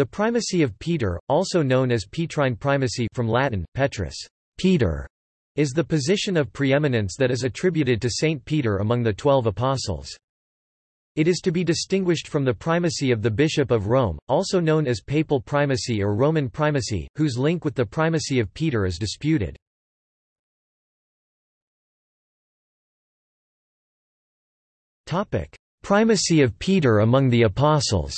The primacy of Peter, also known as Petrine primacy from Latin, Petrus, Peter, is the position of preeminence that is attributed to Saint Peter among the twelve apostles. It is to be distinguished from the primacy of the Bishop of Rome, also known as papal primacy or Roman primacy, whose link with the primacy of Peter is disputed. Primacy of Peter among the apostles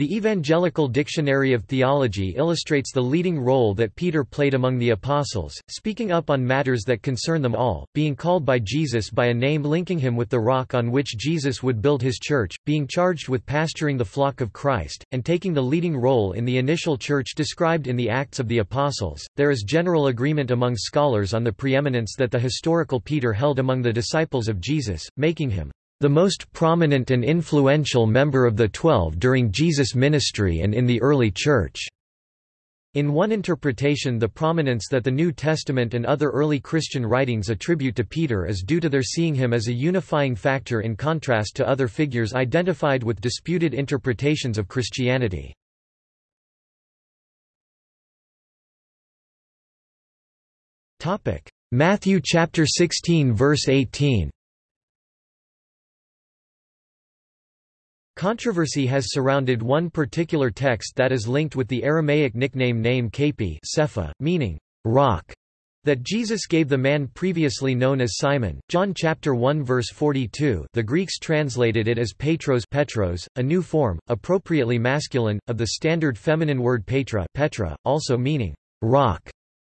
The Evangelical Dictionary of Theology illustrates the leading role that Peter played among the apostles, speaking up on matters that concern them all, being called by Jesus by a name linking him with the rock on which Jesus would build his church, being charged with pasturing the flock of Christ, and taking the leading role in the initial church described in the Acts of the Apostles. There is general agreement among scholars on the preeminence that the historical Peter held among the disciples of Jesus, making him the most prominent and influential member of the Twelve during Jesus' ministry and in the early Church. In one interpretation the prominence that the New Testament and other early Christian writings attribute to Peter is due to their seeing him as a unifying factor in contrast to other figures identified with disputed interpretations of Christianity. Matthew chapter 16 verse 18 Controversy has surrounded one particular text that is linked with the Aramaic nickname name Kepha Cepha, meaning rock, that Jesus gave the man previously known as Simon. John chapter 1 verse 42. The Greeks translated it as Petros, Petros, a new form, appropriately masculine, of the standard feminine word Petra, Petra, also meaning rock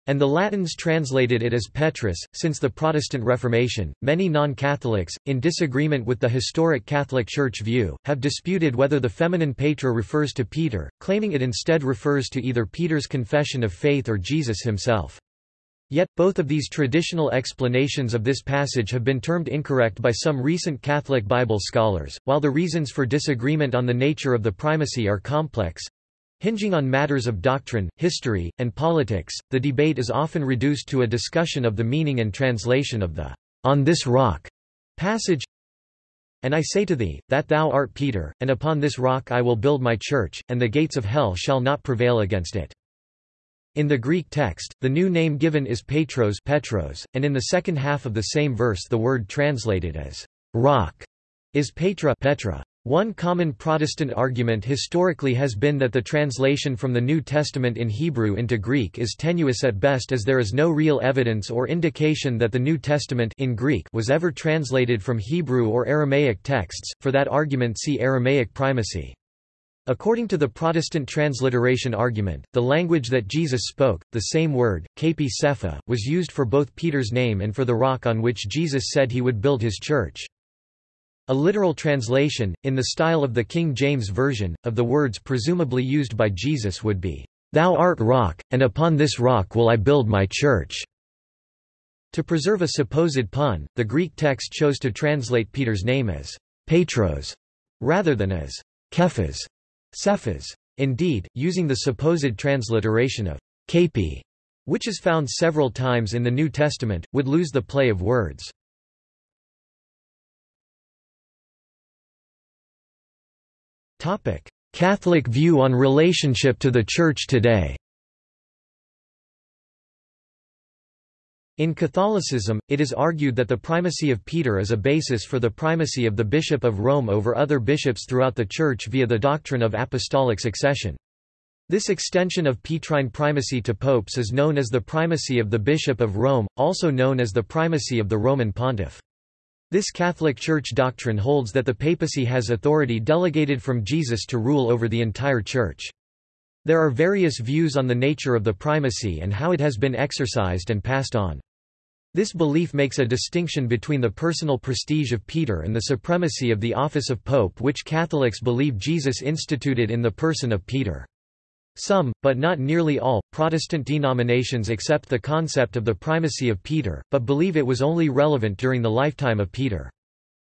and the Latins translated it as Petrus. Since the Protestant Reformation, many non Catholics, in disagreement with the historic Catholic Church view, have disputed whether the feminine Petra refers to Peter, claiming it instead refers to either Peter's confession of faith or Jesus himself. Yet, both of these traditional explanations of this passage have been termed incorrect by some recent Catholic Bible scholars. While the reasons for disagreement on the nature of the primacy are complex, Hinging on matters of doctrine, history, and politics, the debate is often reduced to a discussion of the meaning and translation of the on this rock passage. And I say to thee, that thou art Peter, and upon this rock I will build my church, and the gates of hell shall not prevail against it. In the Greek text, the new name given is Petros, Petros and in the second half of the same verse the word translated as rock is Petra, Petra. One common Protestant argument historically has been that the translation from the New Testament in Hebrew into Greek is tenuous at best as there is no real evidence or indication that the New Testament in Greek was ever translated from Hebrew or Aramaic texts. For that argument see Aramaic primacy. According to the Protestant transliteration argument, the language that Jesus spoke, the same word, kepha cepha, was used for both Peter's name and for the rock on which Jesus said he would build his church. A literal translation, in the style of the King James Version, of the words presumably used by Jesus would be, "'Thou art rock, and upon this rock will I build my church'". To preserve a supposed pun, the Greek text chose to translate Peter's name as Petros, rather than as Kephas, Cephas. Indeed, using the supposed transliteration of Kepi, which is found several times in the New Testament, would lose the play of words. Catholic view on relationship to the Church today In Catholicism, it is argued that the primacy of Peter is a basis for the primacy of the Bishop of Rome over other bishops throughout the Church via the doctrine of apostolic succession. This extension of Petrine primacy to popes is known as the primacy of the Bishop of Rome, also known as the primacy of the Roman pontiff. This Catholic Church doctrine holds that the papacy has authority delegated from Jesus to rule over the entire Church. There are various views on the nature of the primacy and how it has been exercised and passed on. This belief makes a distinction between the personal prestige of Peter and the supremacy of the office of pope which Catholics believe Jesus instituted in the person of Peter. Some, but not nearly all, Protestant denominations accept the concept of the primacy of Peter, but believe it was only relevant during the lifetime of Peter.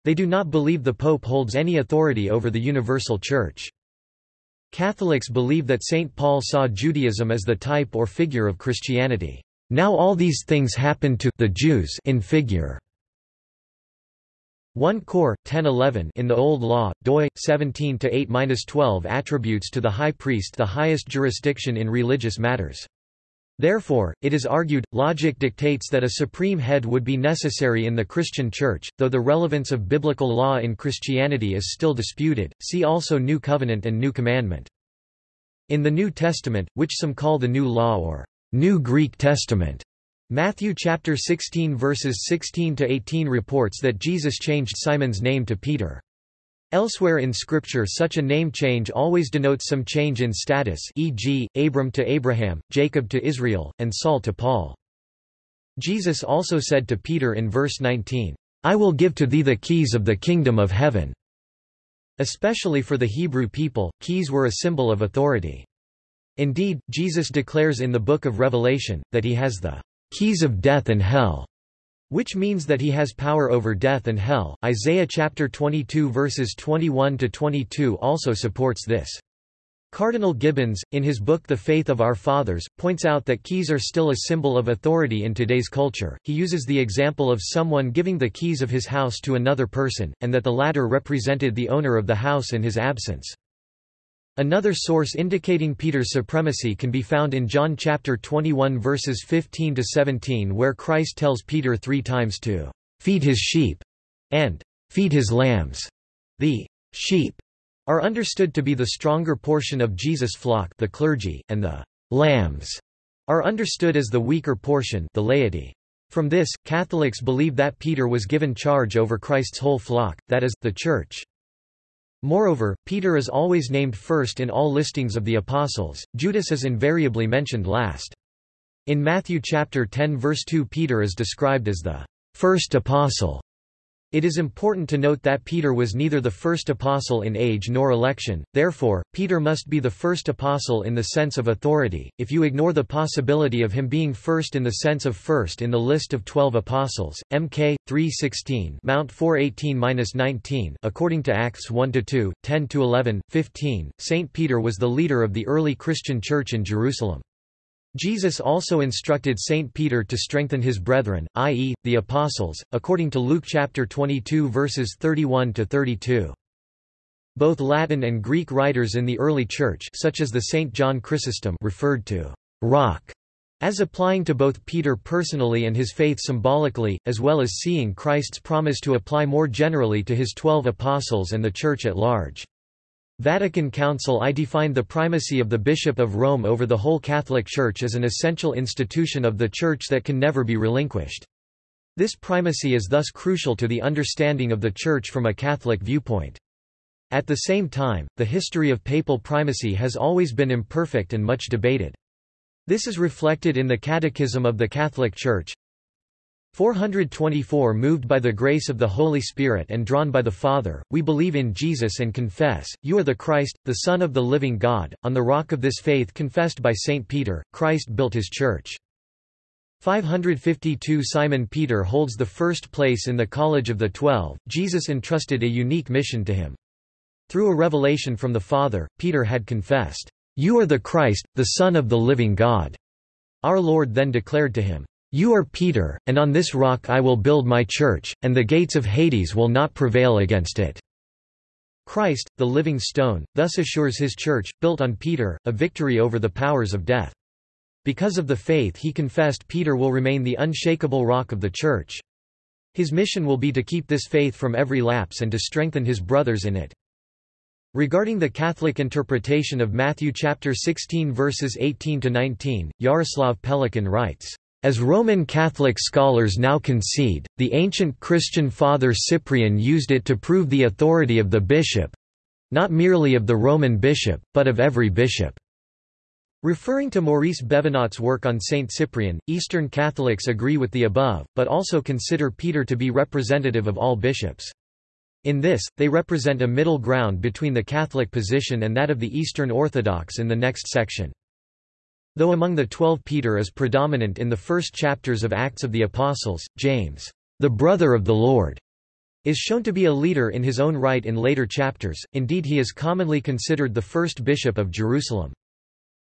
They do not believe the Pope holds any authority over the universal Church. Catholics believe that St. Paul saw Judaism as the type or figure of Christianity. Now all these things happen to the Jews in figure. 1 Cor. 1011 in the Old Law, doi 17 to 8-12 attributes to the high priest the highest jurisdiction in religious matters. Therefore, it is argued, logic dictates that a supreme head would be necessary in the Christian Church, though the relevance of biblical law in Christianity is still disputed. See also New Covenant and New Commandment. In the New Testament, which some call the New Law or New Greek Testament, Matthew chapter 16 verses 16 to 18 reports that Jesus changed Simon's name to Peter. Elsewhere in Scripture such a name change always denotes some change in status e.g., Abram to Abraham, Jacob to Israel, and Saul to Paul. Jesus also said to Peter in verse 19, I will give to thee the keys of the kingdom of heaven. Especially for the Hebrew people, keys were a symbol of authority. Indeed, Jesus declares in the book of Revelation, that he has the keys of death and hell, which means that he has power over death and hell. Isaiah chapter 22 verses 21 to 22 also supports this. Cardinal Gibbons, in his book The Faith of Our Fathers, points out that keys are still a symbol of authority in today's culture. He uses the example of someone giving the keys of his house to another person, and that the latter represented the owner of the house in his absence. Another source indicating Peter's supremacy can be found in John chapter 21 verses 15 to 17 where Christ tells Peter three times to feed his sheep and feed his lambs. The sheep are understood to be the stronger portion of Jesus' flock the clergy, and the lambs are understood as the weaker portion the laity. From this, Catholics believe that Peter was given charge over Christ's whole flock, that is, the Church. Moreover, Peter is always named first in all listings of the apostles, Judas is invariably mentioned last. In Matthew chapter 10 verse 2 Peter is described as the first apostle, it is important to note that Peter was neither the first apostle in age nor election, therefore, Peter must be the first apostle in the sense of authority. If you ignore the possibility of him being first in the sense of first in the list of 12 apostles, MK 3:16, Mount 418-19, according to Acts 1-2, 10-11, 15, Saint Peter was the leader of the early Christian church in Jerusalem. Jesus also instructed Saint Peter to strengthen his brethren, i.e., the apostles, according to Luke chapter 22 verses 31 to 32. Both Latin and Greek writers in the early church such as the Saint John Chrysostom referred to rock as applying to both Peter personally and his faith symbolically, as well as seeing Christ's promise to apply more generally to his twelve apostles and the Church at large. Vatican Council I defined the primacy of the Bishop of Rome over the whole Catholic Church as an essential institution of the Church that can never be relinquished. This primacy is thus crucial to the understanding of the Church from a Catholic viewpoint. At the same time, the history of papal primacy has always been imperfect and much debated. This is reflected in the Catechism of the Catholic Church, 424 Moved by the grace of the Holy Spirit and drawn by the Father, we believe in Jesus and confess, you are the Christ, the Son of the living God. On the rock of this faith confessed by St. Peter, Christ built his church. 552 Simon Peter holds the first place in the College of the Twelve, Jesus entrusted a unique mission to him. Through a revelation from the Father, Peter had confessed, You are the Christ, the Son of the living God. Our Lord then declared to him, you are Peter, and on this rock I will build my church, and the gates of Hades will not prevail against it." Christ, the living stone, thus assures his church, built on Peter, a victory over the powers of death. Because of the faith he confessed Peter will remain the unshakable rock of the church. His mission will be to keep this faith from every lapse and to strengthen his brothers in it. Regarding the Catholic interpretation of Matthew chapter 16 verses 18 to 19, Yaroslav Pelikan writes, as Roman Catholic scholars now concede, the ancient Christian father Cyprian used it to prove the authority of the bishop—not merely of the Roman bishop, but of every bishop. Referring to Maurice Bévenot's work on Saint Cyprian, Eastern Catholics agree with the above, but also consider Peter to be representative of all bishops. In this, they represent a middle ground between the Catholic position and that of the Eastern Orthodox in the next section. Though among the twelve Peter is predominant in the first chapters of Acts of the Apostles, James, the brother of the Lord, is shown to be a leader in his own right in later chapters, indeed he is commonly considered the first bishop of Jerusalem.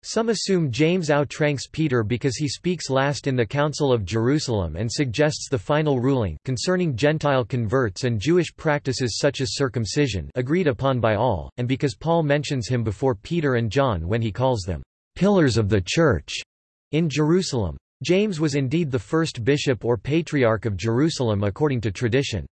Some assume James outranks Peter because he speaks last in the Council of Jerusalem and suggests the final ruling concerning Gentile converts and Jewish practices such as circumcision agreed upon by all, and because Paul mentions him before Peter and John when he calls them pillars of the Church in Jerusalem. James was indeed the first bishop or patriarch of Jerusalem according to tradition.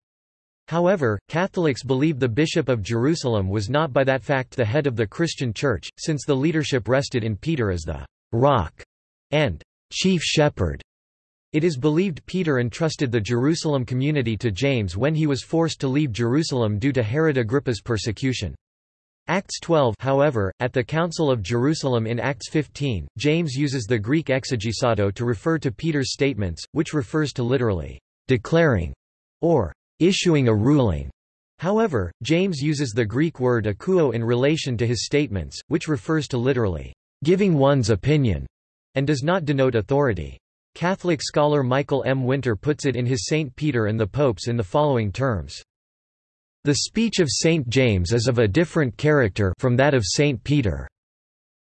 However, Catholics believe the Bishop of Jerusalem was not by that fact the head of the Christian Church, since the leadership rested in Peter as the rock and chief shepherd. It is believed Peter entrusted the Jerusalem community to James when he was forced to leave Jerusalem due to Herod Agrippa's persecution. Acts 12 however, at the Council of Jerusalem in Acts 15, James uses the Greek exegesato to refer to Peter's statements, which refers to literally, declaring, or issuing a ruling. However, James uses the Greek word akouo in relation to his statements, which refers to literally, giving one's opinion, and does not denote authority. Catholic scholar Michael M. Winter puts it in his St. Peter and the Popes in the following terms. The speech of St. James is of a different character from that of St. Peter.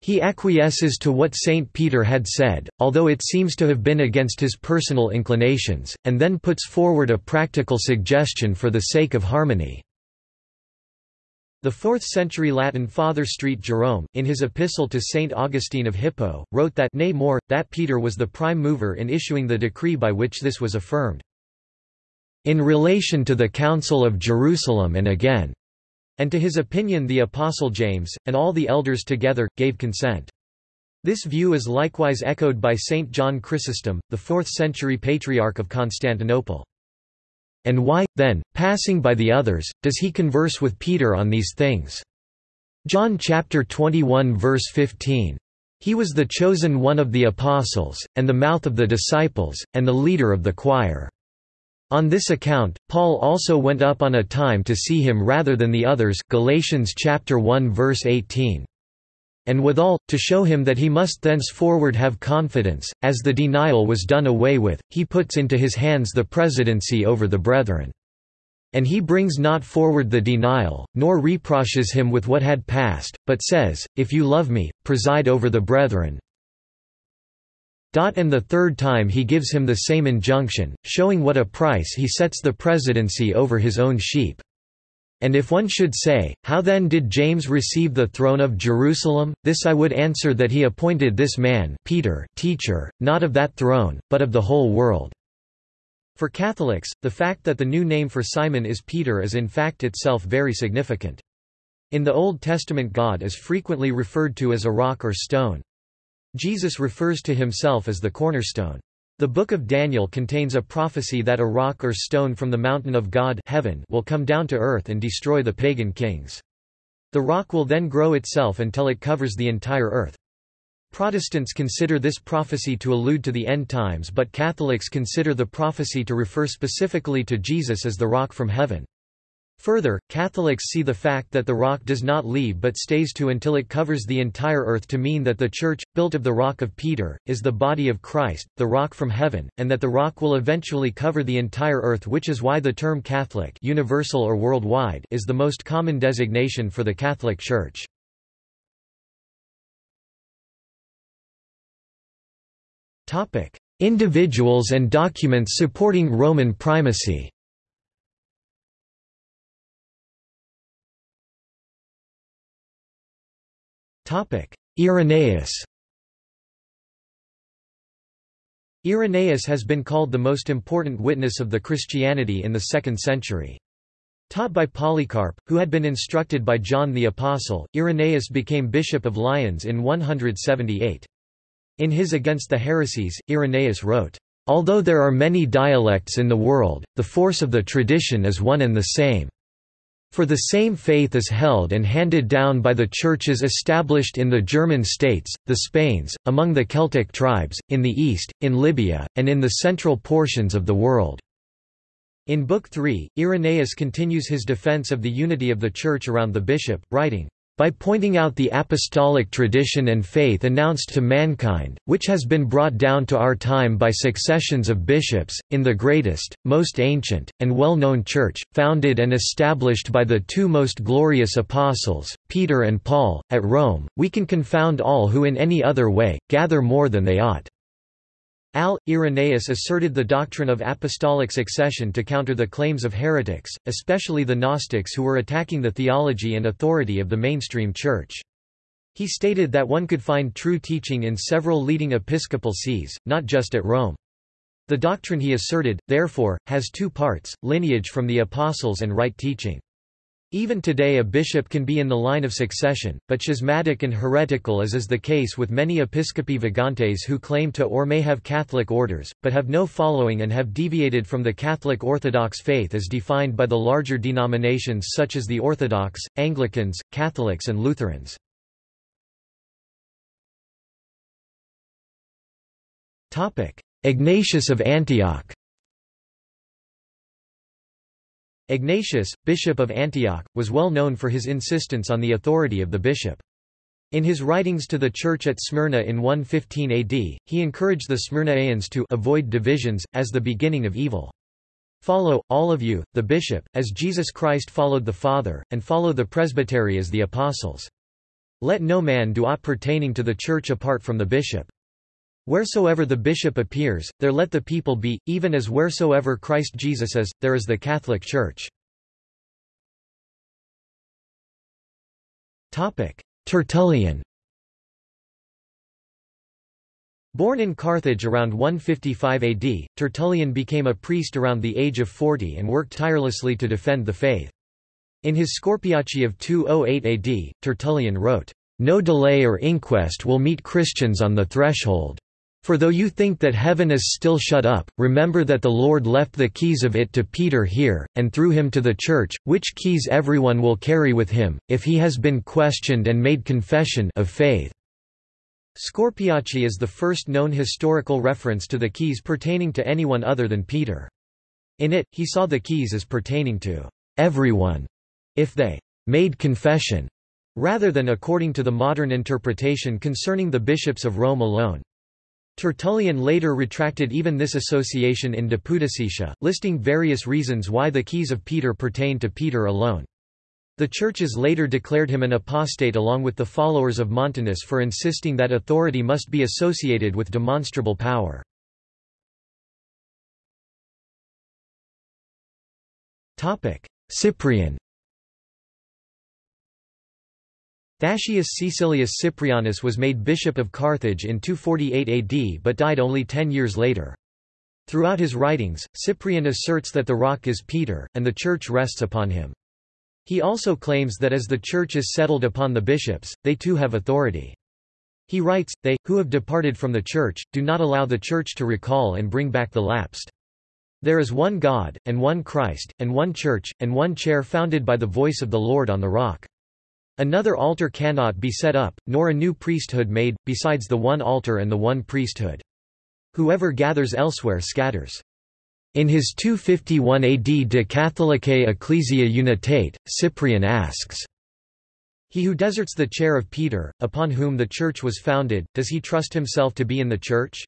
He acquiesces to what St. Peter had said, although it seems to have been against his personal inclinations, and then puts forward a practical suggestion for the sake of harmony. The 4th-century Latin Father St. Jerome, in his epistle to St. Augustine of Hippo, wrote that nay more, that Peter was the prime mover in issuing the decree by which this was affirmed. In relation to the Council of Jerusalem and again, and to his opinion the Apostle James, and all the elders together, gave consent. This view is likewise echoed by Saint John Chrysostom, the 4th-century Patriarch of Constantinople. And why, then, passing by the others, does he converse with Peter on these things? John chapter 21 verse 15. He was the chosen one of the apostles, and the mouth of the disciples, and the leader of the choir. On this account, Paul also went up on a time to see him rather than the others Galatians chapter 1 verse 18. And withal, to show him that he must thenceforward have confidence, as the denial was done away with, he puts into his hands the presidency over the brethren. And he brings not forward the denial, nor reproaches him with what had passed, but says, If you love me, preside over the brethren, and the third time he gives him the same injunction, showing what a price he sets the presidency over his own sheep. And if one should say, How then did James receive the throne of Jerusalem? This I would answer that he appointed this man Peter teacher, not of that throne, but of the whole world. For Catholics, the fact that the new name for Simon is Peter is in fact itself very significant. In the Old Testament God is frequently referred to as a rock or stone. Jesus refers to himself as the cornerstone. The Book of Daniel contains a prophecy that a rock or stone from the mountain of God heaven will come down to earth and destroy the pagan kings. The rock will then grow itself until it covers the entire earth. Protestants consider this prophecy to allude to the end times but Catholics consider the prophecy to refer specifically to Jesus as the rock from heaven. Further, Catholics see the fact that the rock does not leave but stays to until it covers the entire earth to mean that the Church, built of the rock of Peter, is the body of Christ, the rock from heaven, and that the rock will eventually cover the entire earth which is why the term Catholic universal or worldwide is the most common designation for the Catholic Church. Individuals and documents supporting Roman primacy Irenaeus Irenaeus has been called the most important witness of the Christianity in the 2nd century. Taught by Polycarp, who had been instructed by John the Apostle, Irenaeus became bishop of Lyons in 178. In his Against the Heresies, Irenaeus wrote, Although there are many dialects in the world, the force of the tradition is one and the same. For the same faith is held and handed down by the churches established in the German states, the Spains, among the Celtic tribes, in the East, in Libya, and in the central portions of the world." In Book 3, Irenaeus continues his defense of the unity of the Church around the bishop, writing, by pointing out the apostolic tradition and faith announced to mankind, which has been brought down to our time by successions of bishops, in the greatest, most ancient, and well-known Church, founded and established by the two most glorious apostles, Peter and Paul, at Rome, we can confound all who in any other way, gather more than they ought. Al. Irenaeus asserted the doctrine of apostolic succession to counter the claims of heretics, especially the Gnostics who were attacking the theology and authority of the mainstream church. He stated that one could find true teaching in several leading episcopal sees, not just at Rome. The doctrine he asserted, therefore, has two parts, lineage from the apostles and right teaching. Even today a bishop can be in the line of succession, but schismatic and heretical as is the case with many episcopi vagantes who claim to or may have Catholic orders, but have no following and have deviated from the Catholic Orthodox faith as defined by the larger denominations such as the Orthodox, Anglicans, Catholics and Lutherans. Ignatius of Antioch Ignatius, bishop of Antioch, was well known for his insistence on the authority of the bishop. In his writings to the church at Smyrna in 115 AD, he encouraged the Smyrnaeans to avoid divisions, as the beginning of evil. Follow, all of you, the bishop, as Jesus Christ followed the Father, and follow the presbytery as the apostles. Let no man do aught pertaining to the church apart from the bishop. Wheresoever the bishop appears, there let the people be, even as wheresoever Christ Jesus is, there is the Catholic Church. Tertullian Born in Carthage around 155 AD, Tertullian became a priest around the age of 40 and worked tirelessly to defend the faith. In his Scorpiace of 208 AD, Tertullian wrote, "...no delay or inquest will meet Christians on the threshold." For though you think that heaven is still shut up, remember that the Lord left the keys of it to Peter here, and through him to the church, which keys everyone will carry with him, if he has been questioned and made confession of faith." Scorpiace is the first known historical reference to the keys pertaining to anyone other than Peter. In it, he saw the keys as pertaining to everyone, if they made confession, rather than according to the modern interpretation concerning the bishops of Rome alone. Tertullian later retracted even this association in De Pudicitia, listing various reasons why the keys of Peter pertain to Peter alone. The churches later declared him an apostate along with the followers of Montanus for insisting that authority must be associated with demonstrable power. Cyprian Thascius Caecilius Cyprianus was made bishop of Carthage in 248 AD but died only ten years later. Throughout his writings, Cyprian asserts that the rock is Peter, and the church rests upon him. He also claims that as the church is settled upon the bishops, they too have authority. He writes, They, who have departed from the church, do not allow the church to recall and bring back the lapsed. There is one God, and one Christ, and one church, and one chair founded by the voice of the Lord on the rock. Another altar cannot be set up, nor a new priesthood made, besides the one altar and the one priesthood. Whoever gathers elsewhere scatters. In his 251 AD De Catholicae Ecclesia Unitate, Cyprian asks, He who deserts the chair of Peter, upon whom the church was founded, does he trust himself to be in the church?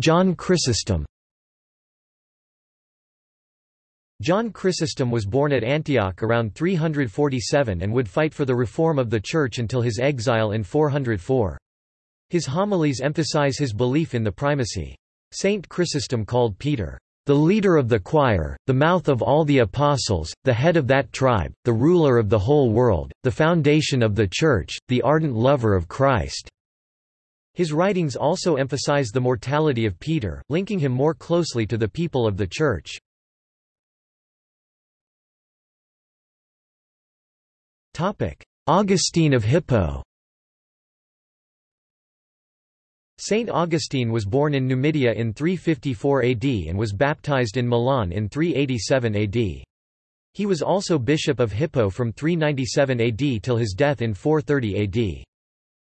John Chrysostom John Chrysostom was born at Antioch around 347 and would fight for the reform of the Church until his exile in 404. His homilies emphasize his belief in the primacy. Saint Chrysostom called Peter, "...the leader of the choir, the mouth of all the apostles, the head of that tribe, the ruler of the whole world, the foundation of the Church, the ardent lover of Christ." His writings also emphasize the mortality of Peter, linking him more closely to the people of the Church. Augustine of Hippo Saint Augustine was born in Numidia in 354 AD and was baptized in Milan in 387 AD. He was also bishop of Hippo from 397 AD till his death in 430 AD.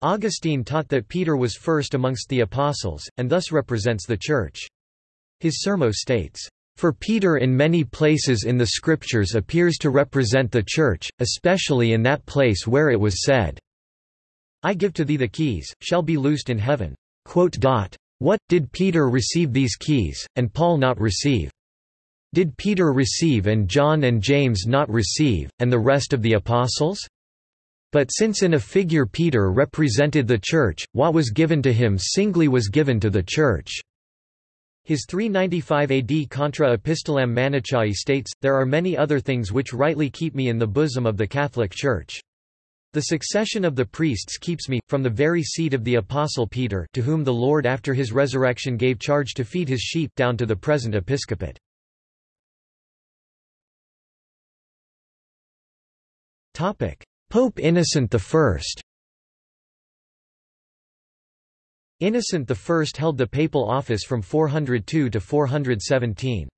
Augustine taught that Peter was first amongst the apostles, and thus represents the Church. His sermo states, For Peter in many places in the Scriptures appears to represent the Church, especially in that place where it was said, I give to thee the keys, shall be loosed in heaven. What, did Peter receive these keys, and Paul not receive? Did Peter receive and John and James not receive, and the rest of the apostles? But since in a figure Peter represented the Church, what was given to him singly was given to the Church. His 395 AD Contra Epistolam Manichaei states, There are many other things which rightly keep me in the bosom of the Catholic Church. The succession of the priests keeps me, from the very seat of the Apostle Peter to whom the Lord after his resurrection gave charge to feed his sheep down to the present episcopate. Pope Innocent I Innocent I held the papal office from 402 to 417.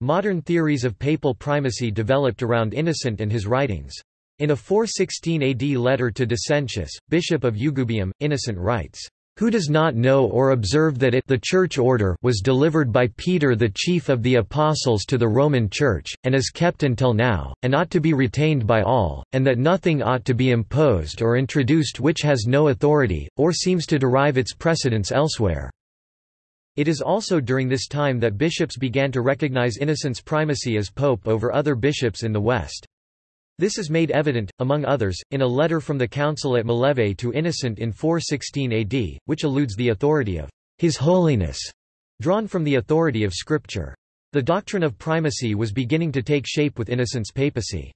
Modern theories of papal primacy developed around Innocent and his writings. In a 416 AD letter to Decentius, bishop of Eugubium, Innocent writes, who does not know or observe that it the church order was delivered by Peter the chief of the apostles to the Roman Church, and is kept until now, and ought to be retained by all, and that nothing ought to be imposed or introduced which has no authority, or seems to derive its precedence elsewhere. It is also during this time that bishops began to recognize Innocent's primacy as pope over other bishops in the West. This is made evident, among others, in a letter from the council at Mileve to Innocent in 416 AD, which alludes the authority of His Holiness, drawn from the authority of Scripture. The doctrine of primacy was beginning to take shape with Innocent's papacy.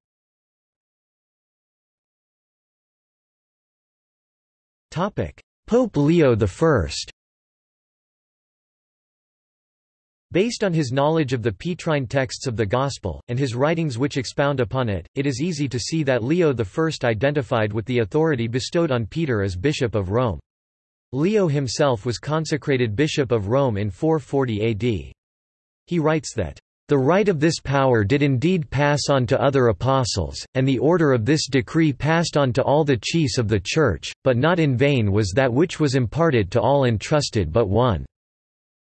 Pope Leo I Based on his knowledge of the Petrine texts of the Gospel, and his writings which expound upon it, it is easy to see that Leo I identified with the authority bestowed on Peter as Bishop of Rome. Leo himself was consecrated Bishop of Rome in 440 AD. He writes that, "...the right of this power did indeed pass on to other apostles, and the order of this decree passed on to all the chiefs of the Church, but not in vain was that which was imparted to all entrusted but one."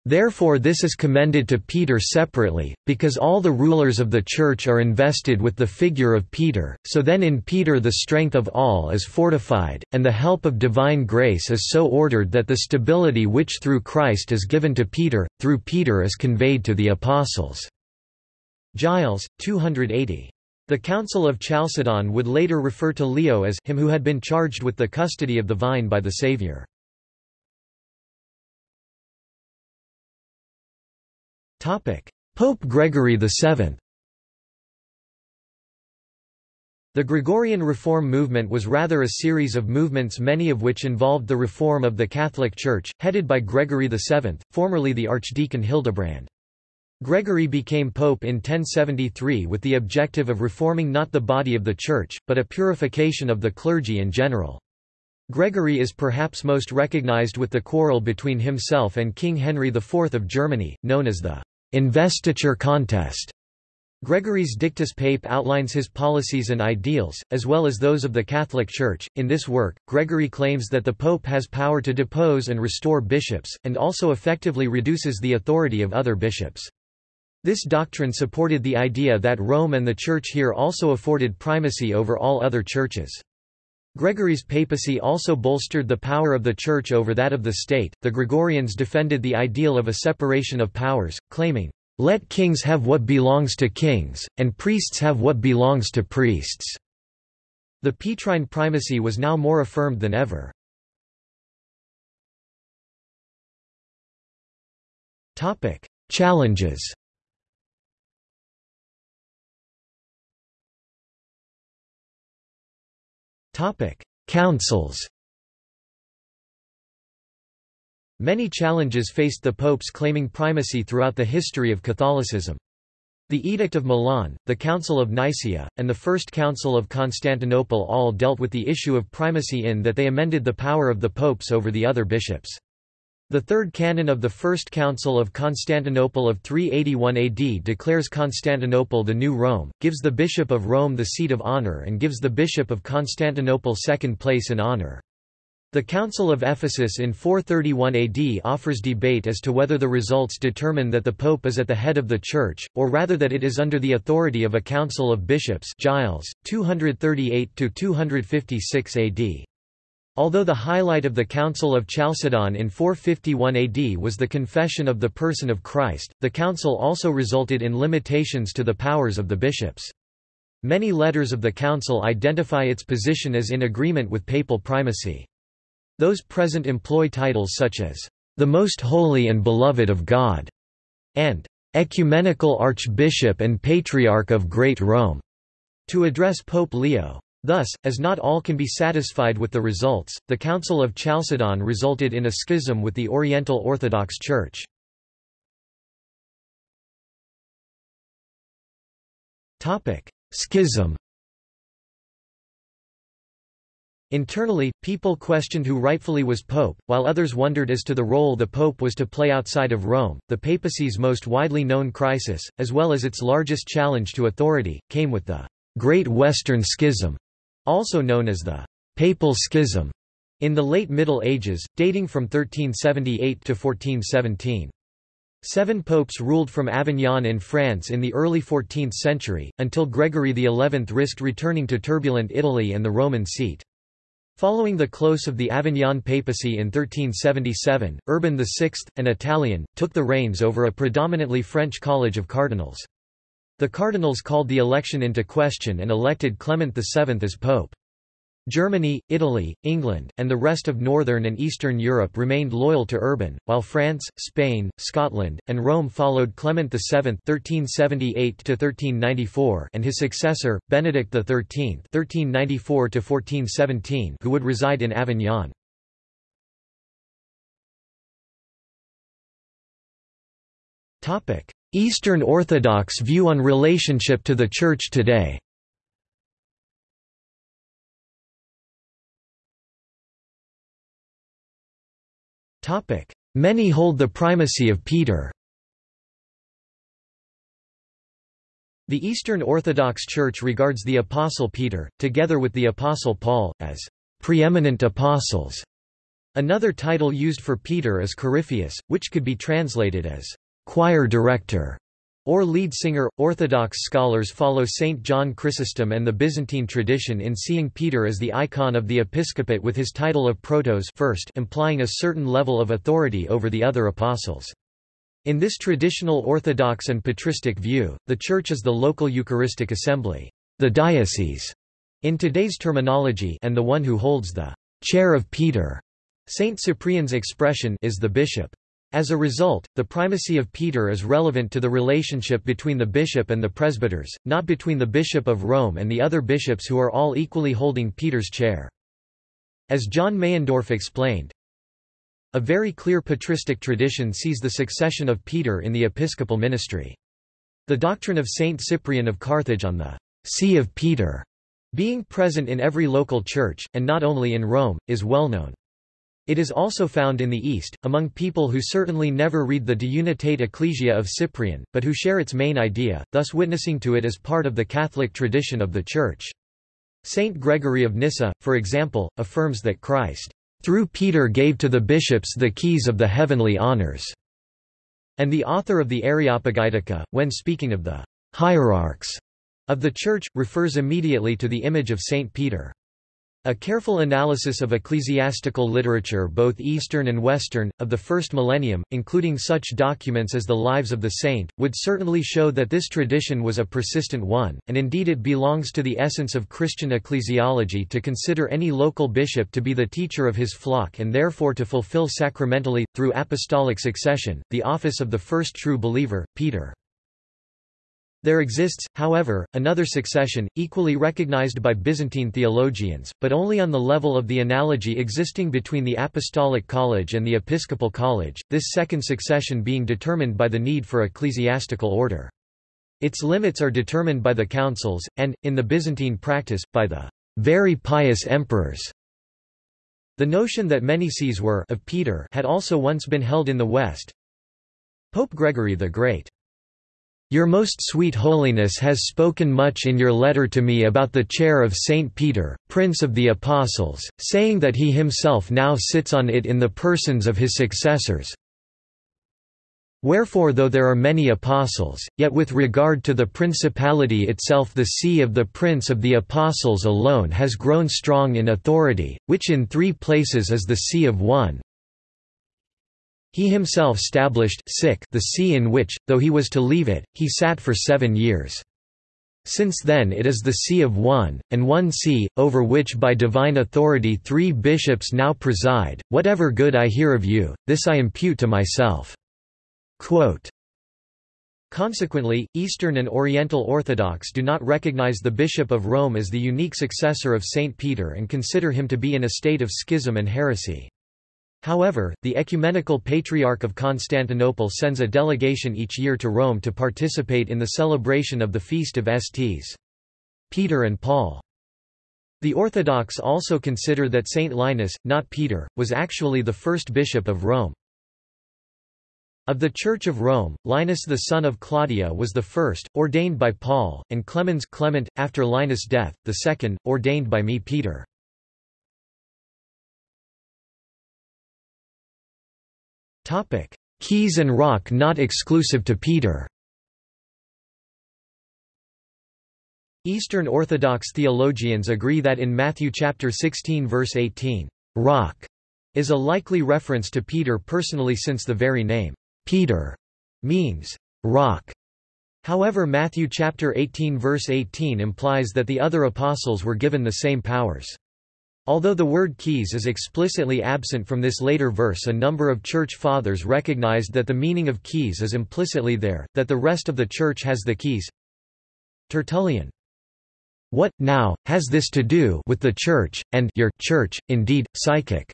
Therefore this is commended to Peter separately, because all the rulers of the Church are invested with the figure of Peter, so then in Peter the strength of all is fortified, and the help of divine grace is so ordered that the stability which through Christ is given to Peter, through Peter is conveyed to the apostles." Giles, 280. The Council of Chalcedon would later refer to Leo as him who had been charged with the custody of the vine by the Saviour. Pope Gregory VII The Gregorian reform movement was rather a series of movements many of which involved the reform of the Catholic Church, headed by Gregory VII, formerly the Archdeacon Hildebrand. Gregory became pope in 1073 with the objective of reforming not the body of the Church, but a purification of the clergy in general. Gregory is perhaps most recognized with the quarrel between himself and King Henry IV of Germany, known as the investiture contest. Gregory's Dictatus Papae outlines his policies and ideals, as well as those of the Catholic Church. In this work, Gregory claims that the Pope has power to depose and restore bishops, and also effectively reduces the authority of other bishops. This doctrine supported the idea that Rome and the Church here also afforded primacy over all other churches. Gregory's papacy also bolstered the power of the Church over that of the state. The Gregorians defended the ideal of a separation of powers, claiming, Let kings have what belongs to kings, and priests have what belongs to priests. The Petrine primacy was now more affirmed than ever. Challenges Councils Many challenges faced the popes claiming primacy throughout the history of Catholicism. The Edict of Milan, the Council of Nicaea, and the First Council of Constantinople all dealt with the issue of primacy in that they amended the power of the popes over the other bishops. The third canon of the First Council of Constantinople of 381 AD declares Constantinople the new Rome, gives the Bishop of Rome the seat of honor and gives the Bishop of Constantinople second place in honor. The Council of Ephesus in 431 AD offers debate as to whether the results determine that the pope is at the head of the church, or rather that it is under the authority of a council of bishops Giles, 238–256 AD. Although the highlight of the Council of Chalcedon in 451 AD was the confession of the person of Christ, the council also resulted in limitations to the powers of the bishops. Many letters of the council identify its position as in agreement with papal primacy. Those present employ titles such as, "...the Most Holy and Beloved of God", and "...Ecumenical Archbishop and Patriarch of Great Rome", to address Pope Leo. Thus, as not all can be satisfied with the results, the Council of Chalcedon resulted in a schism with the Oriental Orthodox Church. Schism Internally, people questioned who rightfully was pope, while others wondered as to the role the pope was to play outside of Rome. The papacy's most widely known crisis, as well as its largest challenge to authority, came with the Great Western Schism, also known as the Papal Schism, in the late Middle Ages, dating from 1378 to 1417. Seven popes ruled from Avignon in France in the early 14th century, until Gregory XI risked returning to turbulent Italy and the Roman seat. Following the close of the Avignon papacy in 1377, Urban VI, an Italian, took the reins over a predominantly French college of cardinals. The cardinals called the election into question and elected Clement VII as pope. Germany, Italy, England, and the rest of northern and eastern Europe remained loyal to Urban, while France, Spain, Scotland, and Rome followed Clement VII (1378–1394) and his successor, Benedict XIII (1394–1417), who would reside in Avignon. Eastern Orthodox view on relationship to the Church today. Many hold the primacy of Peter. The Eastern Orthodox Church regards the Apostle Peter, together with the Apostle Paul, as preeminent apostles. Another title used for Peter is Coryphaeus, which could be translated as choir director or lead singer. Orthodox scholars follow Saint John Chrysostom and the Byzantine tradition in seeing Peter as the icon of the episcopate with his title of protos first implying a certain level of authority over the other apostles. In this traditional Orthodox and patristic view, the Church is the local Eucharistic assembly, the diocese, in today's terminology and the one who holds the chair of Peter. Saint Cyprian's expression is the bishop. As a result, the primacy of Peter is relevant to the relationship between the bishop and the presbyters, not between the bishop of Rome and the other bishops who are all equally holding Peter's chair. As John Meyendorff explained, a very clear patristic tradition sees the succession of Peter in the episcopal ministry. The doctrine of Saint Cyprian of Carthage on the See of Peter being present in every local church, and not only in Rome, is well known. It is also found in the East, among people who certainly never read the De Unitate Ecclesia of Cyprian, but who share its main idea, thus witnessing to it as part of the Catholic tradition of the Church. Saint Gregory of Nyssa, for example, affirms that Christ, "...through Peter gave to the bishops the keys of the heavenly honors." And the author of the Areopagitica, when speaking of the hierarchs of the Church, refers immediately to the image of Saint Peter. A careful analysis of ecclesiastical literature both Eastern and Western, of the first millennium, including such documents as the Lives of the Saint, would certainly show that this tradition was a persistent one, and indeed it belongs to the essence of Christian ecclesiology to consider any local bishop to be the teacher of his flock and therefore to fulfill sacramentally, through apostolic succession, the office of the first true believer, Peter. There exists, however, another succession, equally recognized by Byzantine theologians, but only on the level of the analogy existing between the Apostolic College and the Episcopal College, this second succession being determined by the need for ecclesiastical order. Its limits are determined by the councils, and, in the Byzantine practice, by the very pious emperors. The notion that many sees were of Peter had also once been held in the West. Pope Gregory the Great Your most sweet holiness has spoken much in your letter to me about the chair of Saint Peter, Prince of the Apostles, saying that he himself now sits on it in the persons of his successors. Wherefore though there are many apostles, yet with regard to the principality itself the see of the Prince of the Apostles alone has grown strong in authority, which in three places is the see of one, he himself stablished the see in which, though he was to leave it, he sat for seven years. Since then it is the see of one, and one see, over which by divine authority three bishops now preside, whatever good I hear of you, this I impute to myself." Quote. Consequently, Eastern and Oriental Orthodox do not recognize the Bishop of Rome as the unique successor of Saint Peter and consider him to be in a state of schism and heresy. However, the Ecumenical Patriarch of Constantinople sends a delegation each year to Rome to participate in the celebration of the Feast of Sts. Peter and Paul. The Orthodox also consider that Saint Linus, not Peter, was actually the first bishop of Rome. Of the Church of Rome, Linus the son of Claudia was the first, ordained by Paul, and Clemens Clement, after Linus' death, the second, ordained by me Peter. Topic: Keys and rock not exclusive to Peter. Eastern Orthodox theologians agree that in Matthew chapter 16 verse 18, rock is a likely reference to Peter personally since the very name Peter means rock. However Matthew chapter 18 verse 18 implies that the other apostles were given the same powers. Although the word keys is explicitly absent from this later verse a number of Church Fathers recognized that the meaning of keys is implicitly there, that the rest of the Church has the keys. Tertullian. What, now, has this to do with the Church, and your Church, indeed, psychic?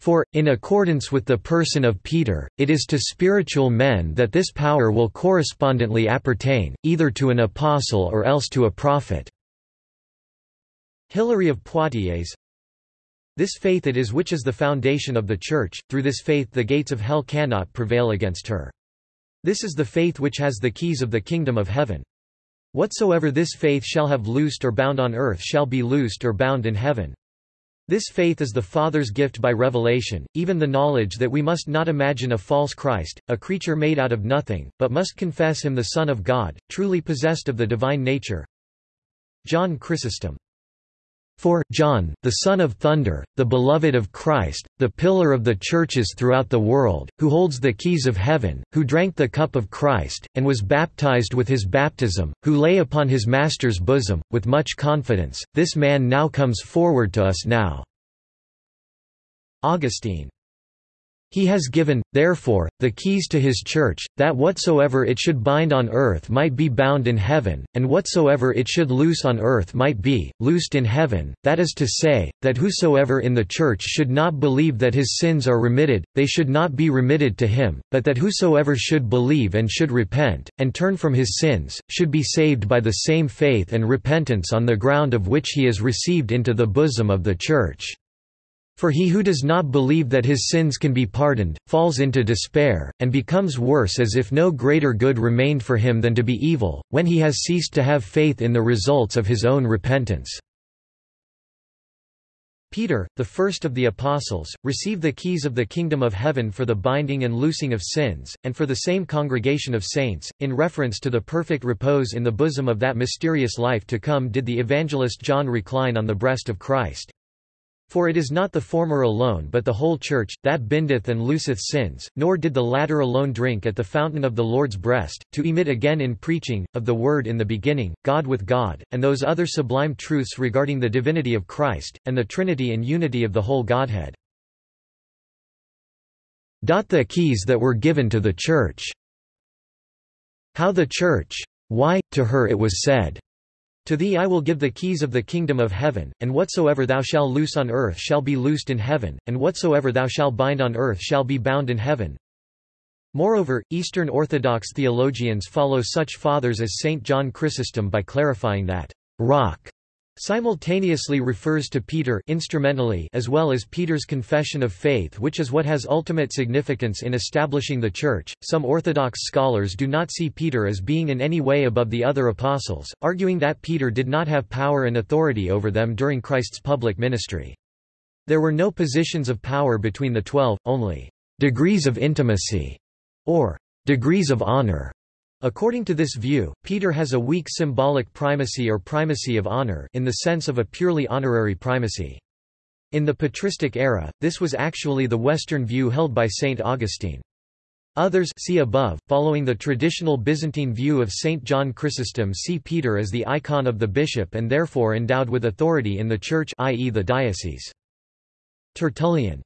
For, in accordance with the person of Peter, it is to spiritual men that this power will correspondently appertain, either to an apostle or else to a prophet. Hilary of Poitiers This faith it is which is the foundation of the Church, through this faith the gates of hell cannot prevail against her. This is the faith which has the keys of the kingdom of heaven. Whatsoever this faith shall have loosed or bound on earth shall be loosed or bound in heaven. This faith is the Father's gift by revelation, even the knowledge that we must not imagine a false Christ, a creature made out of nothing, but must confess him the Son of God, truly possessed of the divine nature. John Chrysostom for, John, the son of thunder, the beloved of Christ, the pillar of the churches throughout the world, who holds the keys of heaven, who drank the cup of Christ, and was baptized with his baptism, who lay upon his Master's bosom, with much confidence, this man now comes forward to us now." Augustine he has given, therefore, the keys to his church, that whatsoever it should bind on earth might be bound in heaven, and whatsoever it should loose on earth might be, loosed in heaven, that is to say, that whosoever in the church should not believe that his sins are remitted, they should not be remitted to him, but that whosoever should believe and should repent, and turn from his sins, should be saved by the same faith and repentance on the ground of which he is received into the bosom of the church. For he who does not believe that his sins can be pardoned, falls into despair, and becomes worse as if no greater good remained for him than to be evil, when he has ceased to have faith in the results of his own repentance. Peter, the first of the apostles, received the keys of the kingdom of heaven for the binding and loosing of sins, and for the same congregation of saints, in reference to the perfect repose in the bosom of that mysterious life to come did the evangelist John recline on the breast of Christ. For it is not the former alone but the whole church, that bindeth and looseth sins, nor did the latter alone drink at the fountain of the Lord's breast, to emit again in preaching, of the word in the beginning, God with God, and those other sublime truths regarding the divinity of Christ, and the Trinity and unity of the whole Godhead. The keys that were given to the Church. How the Church. Why, to her it was said. To thee I will give the keys of the kingdom of heaven, and whatsoever thou shalt loose on earth shall be loosed in heaven, and whatsoever thou shalt bind on earth shall be bound in heaven. Moreover, Eastern Orthodox theologians follow such fathers as Saint John Chrysostom by clarifying that rock simultaneously refers to Peter instrumentally as well as Peter's confession of faith which is what has ultimate significance in establishing the Church. Some Orthodox scholars do not see Peter as being in any way above the other apostles, arguing that Peter did not have power and authority over them during Christ's public ministry. There were no positions of power between the twelve, only degrees of intimacy, or degrees of honor. According to this view, Peter has a weak symbolic primacy or primacy of honor in the sense of a purely honorary primacy. In the patristic era, this was actually the Western view held by St. Augustine. Others see above, following the traditional Byzantine view of St. John Chrysostom see Peter as the icon of the bishop and therefore endowed with authority in the Church i.e. the diocese. Tertullian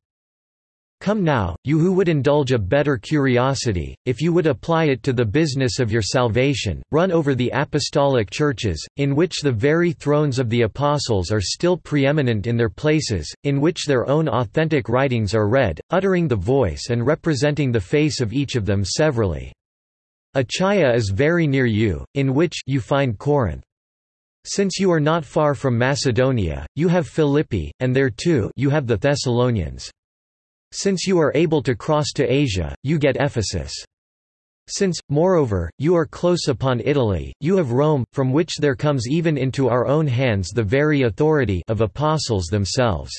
Come now, you who would indulge a better curiosity, if you would apply it to the business of your salvation, run over the apostolic churches, in which the very thrones of the apostles are still preeminent in their places, in which their own authentic writings are read, uttering the voice and representing the face of each of them severally. Achaia is very near you, in which you find Corinth. Since you are not far from Macedonia, you have Philippi, and there too you have the Thessalonians. Since you are able to cross to Asia, you get Ephesus. Since, moreover, you are close upon Italy, you have Rome, from which there comes even into our own hands the very authority of apostles themselves.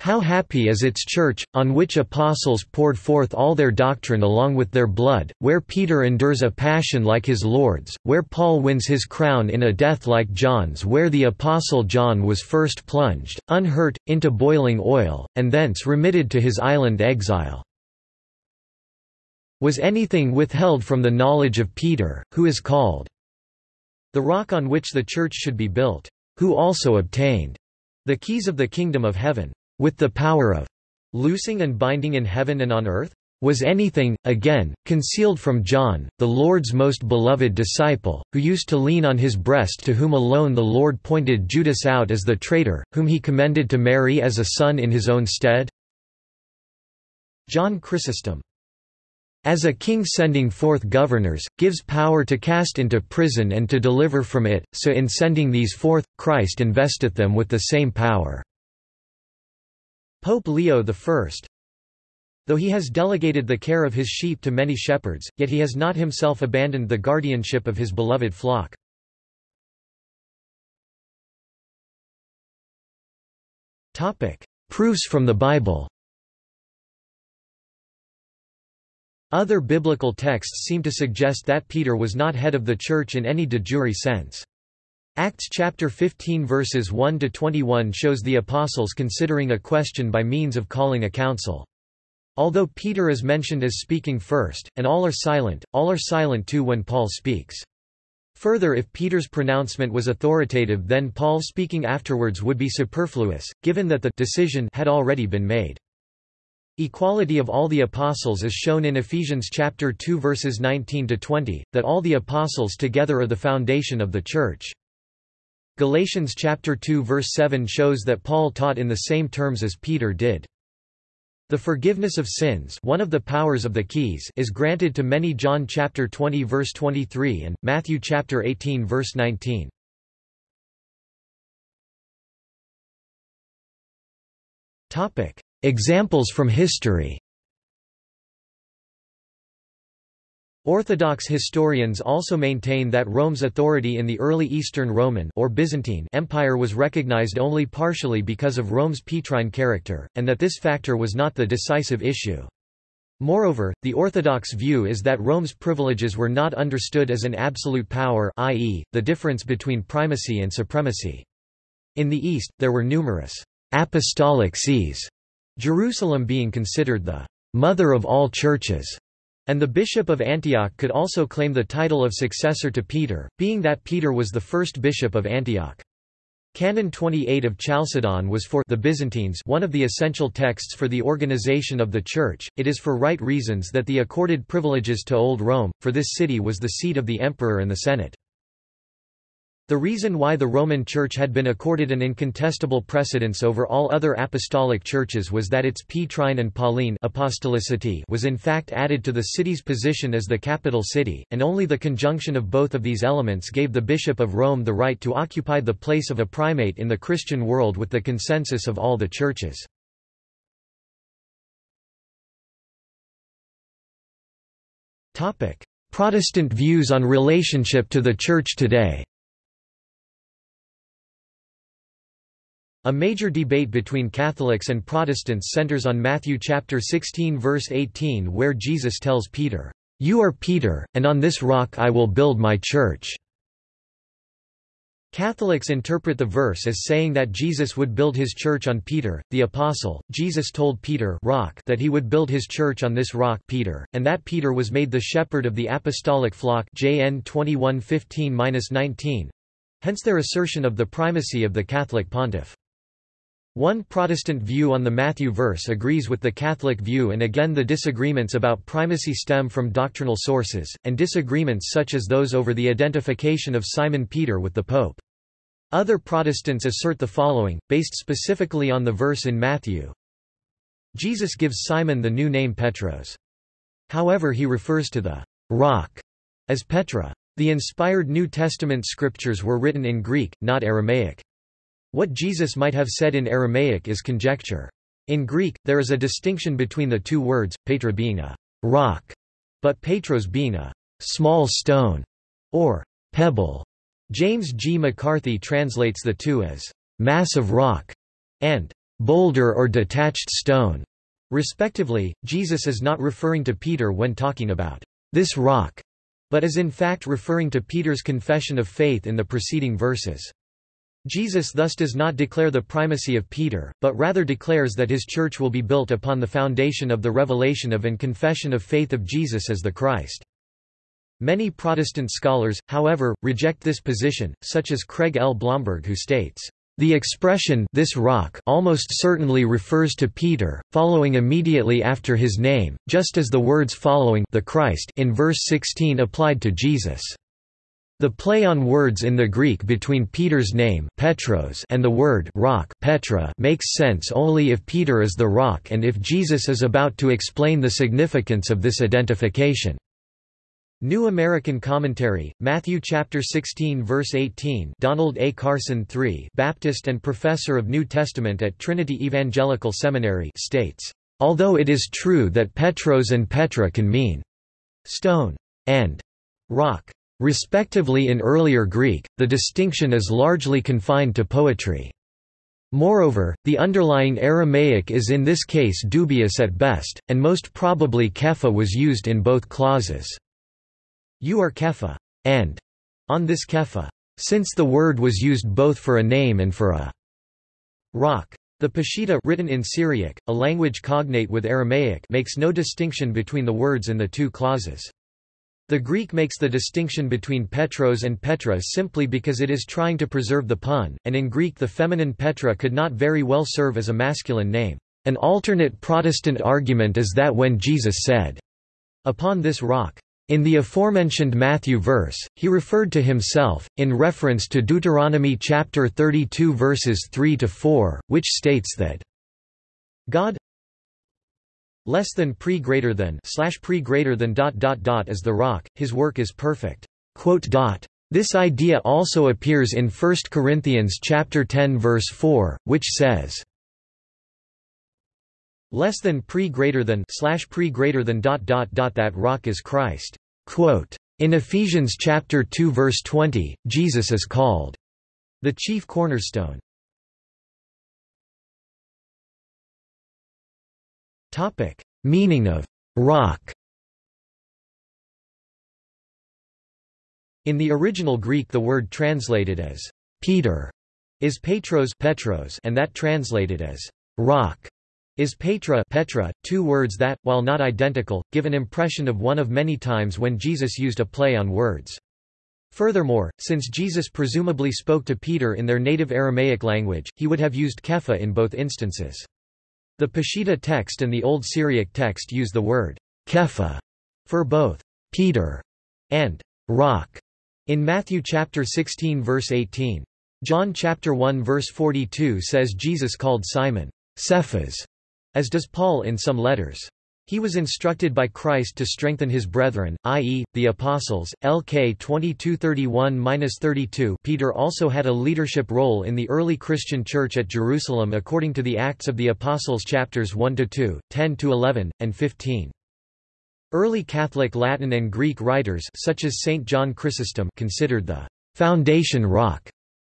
How happy is its church, on which apostles poured forth all their doctrine along with their blood, where Peter endures a passion like his Lord's, where Paul wins his crown in a death like John's where the apostle John was first plunged, unhurt, into boiling oil, and thence remitted to his island exile. Was anything withheld from the knowledge of Peter, who is called the rock on which the church should be built, who also obtained the keys of the kingdom of heaven? With the power of loosing and binding in heaven and on earth? Was anything, again, concealed from John, the Lord's most beloved disciple, who used to lean on his breast to whom alone the Lord pointed Judas out as the traitor, whom he commended to Mary as a son in his own stead? John Chrysostom as a king sending forth governors, gives power to cast into prison and to deliver from it, so in sending these forth, Christ investeth them with the same power. Pope Leo I Though he has delegated the care of his sheep to many shepherds, yet he has not himself abandoned the guardianship of his beloved flock. Proofs from the Bible Other biblical texts seem to suggest that Peter was not head of the Church in any de jure sense. Acts chapter 15 verses 1 to 21 shows the apostles considering a question by means of calling a council. Although Peter is mentioned as speaking first, and all are silent, all are silent too when Paul speaks. Further if Peter's pronouncement was authoritative then Paul speaking afterwards would be superfluous, given that the decision had already been made. Equality of all the apostles is shown in Ephesians chapter 2 verses 19 to 20, that all the apostles together are the foundation of the church. Galatians chapter 2 verse 7 shows that Paul taught in the same terms as Peter did. The forgiveness of sins one of the powers of the keys is granted to many John chapter 20 verse 23 and, Matthew chapter 18 verse 19. Topic: Examples from history Orthodox historians also maintain that Rome's authority in the early Eastern Roman or Byzantine Empire was recognized only partially because of Rome's Petrine character, and that this factor was not the decisive issue. Moreover, the orthodox view is that Rome's privileges were not understood as an absolute power i.e., the difference between primacy and supremacy. In the East, there were numerous apostolic sees, Jerusalem being considered the mother of all churches. And the bishop of Antioch could also claim the title of successor to Peter, being that Peter was the first bishop of Antioch. Canon 28 of Chalcedon was for the Byzantines one of the essential texts for the organization of the Church. It is for right reasons that the accorded privileges to Old Rome, for this city was the seat of the emperor and the Senate. The reason why the Roman Church had been accorded an incontestable precedence over all other apostolic churches was that its Petrine and Pauline apostolicity was in fact added to the city's position as the capital city, and only the conjunction of both of these elements gave the Bishop of Rome the right to occupy the place of a primate in the Christian world with the consensus of all the churches. Protestant views on relationship to the Church today A major debate between Catholics and Protestants centers on Matthew chapter 16 verse 18 where Jesus tells Peter, "You are Peter, and on this rock I will build my church." Catholics interpret the verse as saying that Jesus would build his church on Peter, the apostle. Jesus told Peter rock that he would build his church on this rock Peter, and that Peter was made the shepherd of the apostolic flock JN 21:15-19. Hence their assertion of the primacy of the Catholic pontiff. One Protestant view on the Matthew verse agrees with the Catholic view and again the disagreements about primacy stem from doctrinal sources, and disagreements such as those over the identification of Simon Peter with the Pope. Other Protestants assert the following, based specifically on the verse in Matthew. Jesus gives Simon the new name Petros. However he refers to the rock as Petra. The inspired New Testament scriptures were written in Greek, not Aramaic. What Jesus might have said in Aramaic is conjecture. In Greek, there is a distinction between the two words, petra being a rock, but petros being a small stone, or pebble. James G. McCarthy translates the two as mass of rock and boulder or detached stone. Respectively, Jesus is not referring to Peter when talking about this rock, but is in fact referring to Peter's confession of faith in the preceding verses. Jesus thus does not declare the primacy of Peter, but rather declares that his church will be built upon the foundation of the revelation of and confession of faith of Jesus as the Christ. Many Protestant scholars, however, reject this position, such as Craig L. Blomberg who states, "...the expression this rock almost certainly refers to Peter, following immediately after his name, just as the words following the Christ in verse 16 applied to Jesus." The play on words in the Greek between Peter's name Petros and the word rock Petra makes sense only if Peter is the rock and if Jesus is about to explain the significance of this identification. New American Commentary, Matthew chapter 16 verse 18 Donald A. Carson III Baptist and Professor of New Testament at Trinity Evangelical Seminary states, "...although it is true that Petros and Petra can mean stone and rock, Respectively in earlier Greek, the distinction is largely confined to poetry. Moreover, the underlying Aramaic is in this case dubious at best, and most probably kepha was used in both clauses. You are kepha, and on this kepha, since the word was used both for a name and for a rock. The Peshitta written in Syriac, a language cognate with Aramaic makes no distinction between the words in the two clauses. The Greek makes the distinction between Petros and Petra simply because it is trying to preserve the pun, and in Greek the feminine Petra could not very well serve as a masculine name. An alternate Protestant argument is that when Jesus said, Upon this rock, in the aforementioned Matthew verse, he referred to himself, in reference to Deuteronomy chapter 32 verses 3 to 4, which states that God less than pre greater than slash pre greater than dot dot dot as the rock his work is perfect. Quote dot. This idea also appears in 1 Corinthians chapter 10 verse 4 which says less than pre greater than slash pre greater than dot dot dot that rock is Christ. Quote in Ephesians chapter 2 verse 20 Jesus is called the chief cornerstone Topic: Meaning of rock. In the original Greek the word translated as Peter is Petros Petros and that translated as rock is Petra Petra, two words that, while not identical, give an impression of one of many times when Jesus used a play on words. Furthermore, since Jesus presumably spoke to Peter in their native Aramaic language, he would have used kepha in both instances. The Peshitta text and the Old Syriac text use the word kepha for both Peter and rock. In Matthew chapter 16 verse 18. John chapter 1 verse 42 says Jesus called Simon, Cephas, as does Paul in some letters. He was instructed by Christ to strengthen his brethren, i.e., the apostles. LK 2231-32 Peter also had a leadership role in the early Christian church at Jerusalem according to the Acts of the Apostles chapters 1-2, 10-11, and 15. Early Catholic Latin and Greek writers such as St. John Chrysostom considered the foundation rock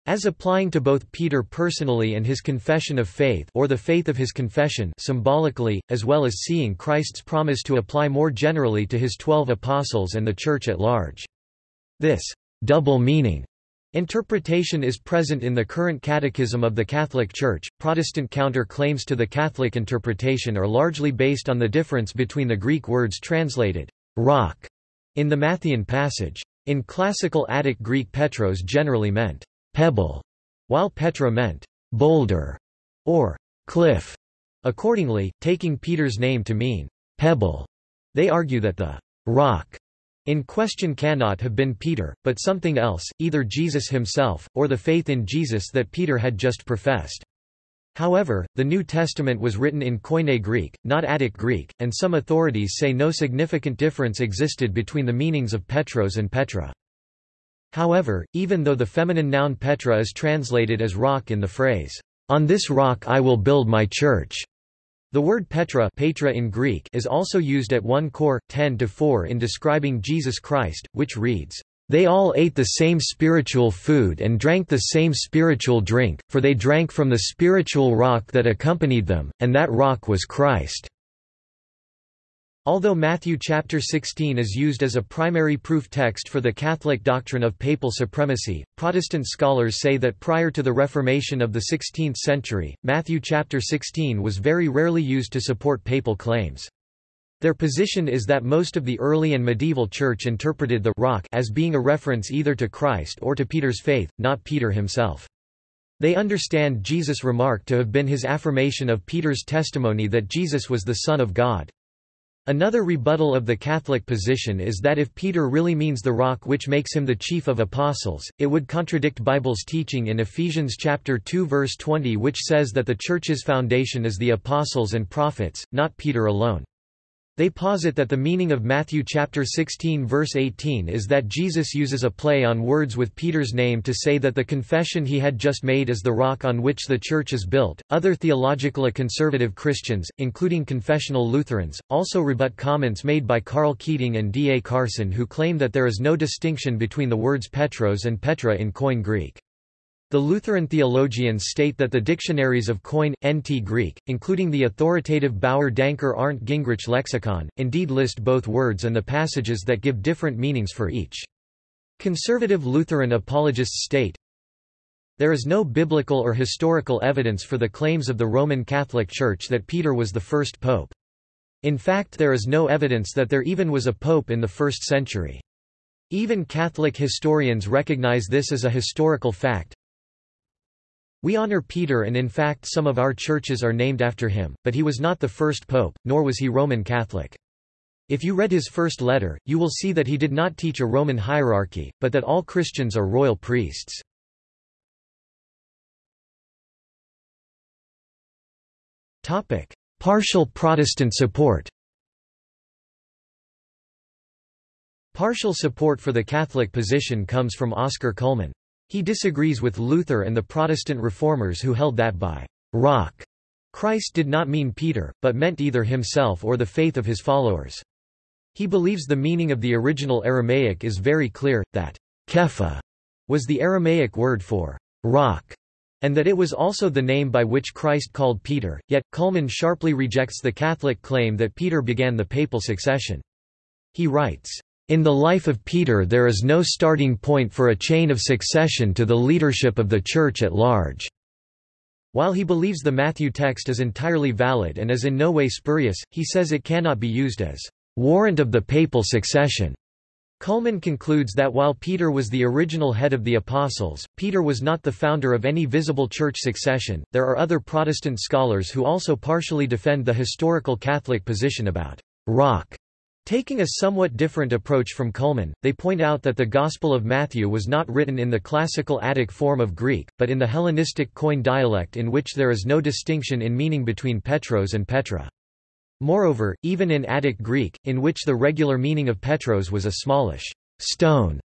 as applying to both Peter personally and his confession of faith or the faith of his confession symbolically, as well as seeing Christ's promise to apply more generally to his twelve apostles and the Church at large. This double meaning interpretation is present in the current Catechism of the Catholic Church. Protestant counter-claims to the Catholic interpretation are largely based on the difference between the Greek words translated rock in the Matthean passage. In classical Attic Greek Petros generally meant pebble, while Petra meant boulder or cliff. Accordingly, taking Peter's name to mean pebble, they argue that the rock in question cannot have been Peter, but something else, either Jesus himself, or the faith in Jesus that Peter had just professed. However, the New Testament was written in Koine Greek, not Attic Greek, and some authorities say no significant difference existed between the meanings of Petros and Petra. However, even though the feminine noun Petra is translated as rock in the phrase, "'On this rock I will build my church'", the word Petra Petra in Greek is also used at 1 Cor. 10-4 in describing Jesus Christ, which reads, "'They all ate the same spiritual food and drank the same spiritual drink, for they drank from the spiritual rock that accompanied them, and that rock was Christ.' Although Matthew chapter 16 is used as a primary proof text for the Catholic doctrine of papal supremacy, Protestant scholars say that prior to the Reformation of the 16th century, Matthew chapter 16 was very rarely used to support papal claims. Their position is that most of the early and medieval church interpreted the rock as being a reference either to Christ or to Peter's faith, not Peter himself. They understand Jesus' remark to have been his affirmation of Peter's testimony that Jesus was the Son of God. Another rebuttal of the Catholic position is that if Peter really means the rock which makes him the chief of apostles, it would contradict Bible's teaching in Ephesians chapter 2 verse 20 which says that the church's foundation is the apostles and prophets, not Peter alone. They posit that the meaning of Matthew chapter 16 verse 18 is that Jesus uses a play on words with Peter's name to say that the confession he had just made is the rock on which the church is built. Other theological conservative Christians, including confessional Lutherans, also rebut comments made by Karl Keating and D. A. Carson who claim that there is no distinction between the words Petros and Petra in Koine Greek. The Lutheran theologians state that the dictionaries of Koine, NT Greek, including the authoritative Bauer Danker Arndt Gingrich lexicon, indeed list both words and the passages that give different meanings for each. Conservative Lutheran apologists state, There is no biblical or historical evidence for the claims of the Roman Catholic Church that Peter was the first pope. In fact there is no evidence that there even was a pope in the first century. Even Catholic historians recognize this as a historical fact, we honor Peter and in fact some of our churches are named after him, but he was not the first pope, nor was he Roman Catholic. If you read his first letter, you will see that he did not teach a Roman hierarchy, but that all Christians are royal priests. Partial Protestant support Partial support for the Catholic position comes from Oscar Cullmann. He disagrees with Luther and the Protestant reformers who held that by rock Christ did not mean Peter, but meant either himself or the faith of his followers. He believes the meaning of the original Aramaic is very clear, that Kepha was the Aramaic word for rock, and that it was also the name by which Christ called Peter, yet, Cullmann sharply rejects the Catholic claim that Peter began the papal succession. He writes, in the life of Peter there is no starting point for a chain of succession to the leadership of the Church at large. While he believes the Matthew text is entirely valid and is in no way spurious, he says it cannot be used as warrant of the papal succession. Cullmann concludes that while Peter was the original head of the apostles, Peter was not the founder of any visible church succession. There are other Protestant scholars who also partially defend the historical Catholic position about rock Taking a somewhat different approach from Cullmann, they point out that the Gospel of Matthew was not written in the classical Attic form of Greek, but in the Hellenistic Koine dialect in which there is no distinction in meaning between Petros and Petra. Moreover, even in Attic Greek, in which the regular meaning of Petros was a smallish stone,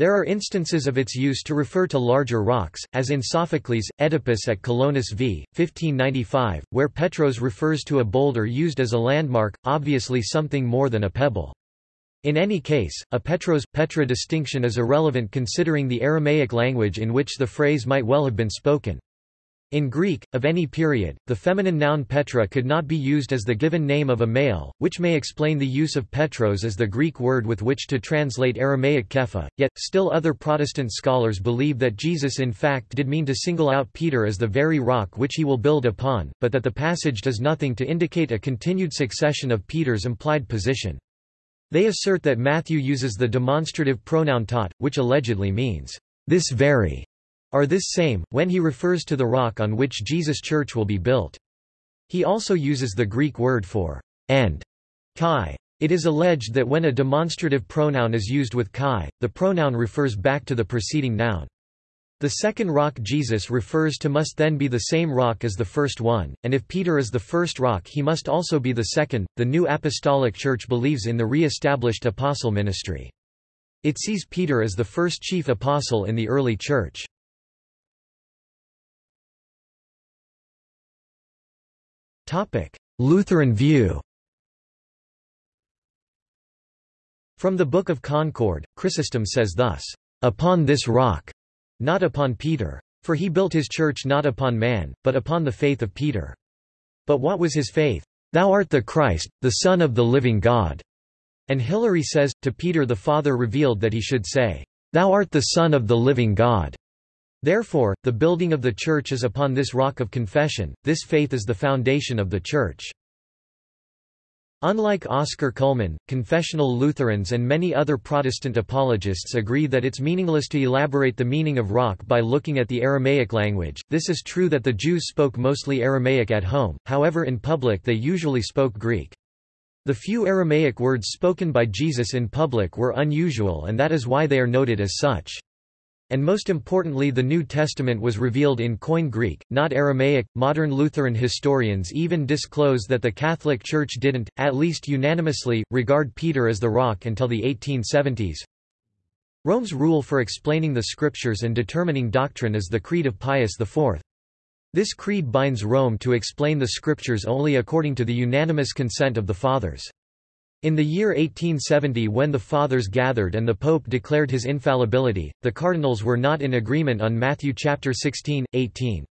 there are instances of its use to refer to larger rocks, as in Sophocles' Oedipus at Colonus v. 1595, where Petros refers to a boulder used as a landmark, obviously something more than a pebble. In any case, a Petros-Petra distinction is irrelevant considering the Aramaic language in which the phrase might well have been spoken. In Greek, of any period, the feminine noun Petra could not be used as the given name of a male, which may explain the use of Petros as the Greek word with which to translate Aramaic Kepha, yet, still other Protestant scholars believe that Jesus in fact did mean to single out Peter as the very rock which he will build upon, but that the passage does nothing to indicate a continued succession of Peter's implied position. They assert that Matthew uses the demonstrative pronoun tot, which allegedly means, this very are this same, when he refers to the rock on which Jesus' church will be built. He also uses the Greek word for and kai. It is alleged that when a demonstrative pronoun is used with kai, the pronoun refers back to the preceding noun. The second rock Jesus refers to must then be the same rock as the first one, and if Peter is the first rock he must also be the second. The New Apostolic Church believes in the re-established apostle ministry. It sees Peter as the first chief apostle in the early church. Lutheran view From the Book of Concord, Chrysostom says thus, "...upon this rock, not upon Peter. For he built his church not upon man, but upon the faith of Peter. But what was his faith? Thou art the Christ, the Son of the living God." And Hilary says, to Peter the Father revealed that he should say, Thou art the Son of the living God. Therefore, the building of the Church is upon this rock of confession, this faith is the foundation of the Church. Unlike Oscar Cullmann, confessional Lutherans and many other Protestant apologists agree that it's meaningless to elaborate the meaning of rock by looking at the Aramaic language. This is true that the Jews spoke mostly Aramaic at home, however in public they usually spoke Greek. The few Aramaic words spoken by Jesus in public were unusual and that is why they are noted as such. And most importantly the New Testament was revealed in Koine Greek, not Aramaic. Modern Lutheran historians even disclose that the Catholic Church didn't, at least unanimously, regard Peter as the rock until the 1870s. Rome's rule for explaining the scriptures and determining doctrine is the Creed of Pius IV. This creed binds Rome to explain the scriptures only according to the unanimous consent of the Fathers. In the year 1870 when the Fathers gathered and the Pope declared his infallibility, the cardinals were not in agreement on Matthew chapter 16, 18.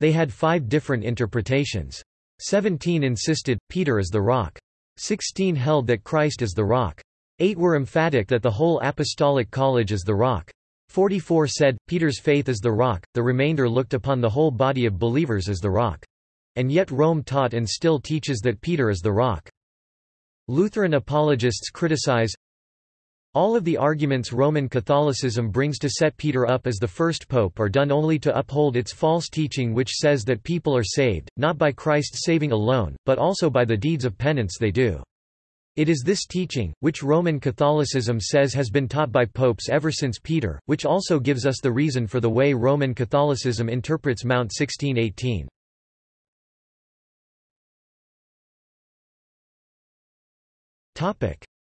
They had five different interpretations. 17 insisted, Peter is the rock. 16 held that Christ is the rock. 8 were emphatic that the whole apostolic college is the rock. 44 said, Peter's faith is the rock, the remainder looked upon the whole body of believers as the rock. And yet Rome taught and still teaches that Peter is the rock. Lutheran apologists criticize all of the arguments Roman Catholicism brings to set Peter up as the first pope are done only to uphold its false teaching which says that people are saved, not by Christ's saving alone, but also by the deeds of penance they do. It is this teaching, which Roman Catholicism says has been taught by popes ever since Peter, which also gives us the reason for the way Roman Catholicism interprets Mount 1618.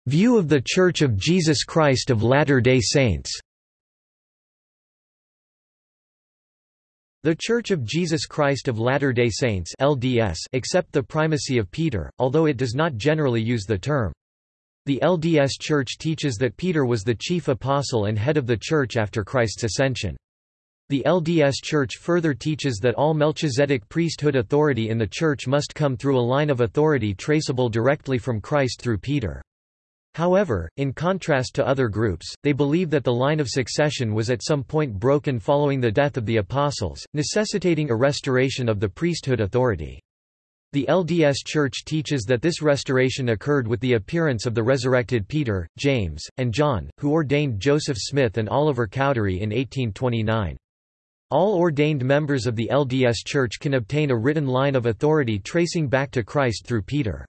View of the Church of Jesus Christ of Latter-day Saints The Church of Jesus Christ of Latter-day Saints LDS accept the primacy of Peter, although it does not generally use the term. The LDS Church teaches that Peter was the chief apostle and head of the Church after Christ's ascension. The LDS Church further teaches that all Melchizedek priesthood authority in the Church must come through a line of authority traceable directly from Christ through Peter. However, in contrast to other groups, they believe that the line of succession was at some point broken following the death of the apostles, necessitating a restoration of the priesthood authority. The LDS Church teaches that this restoration occurred with the appearance of the resurrected Peter, James, and John, who ordained Joseph Smith and Oliver Cowdery in 1829. All ordained members of the LDS Church can obtain a written line of authority tracing back to Christ through Peter.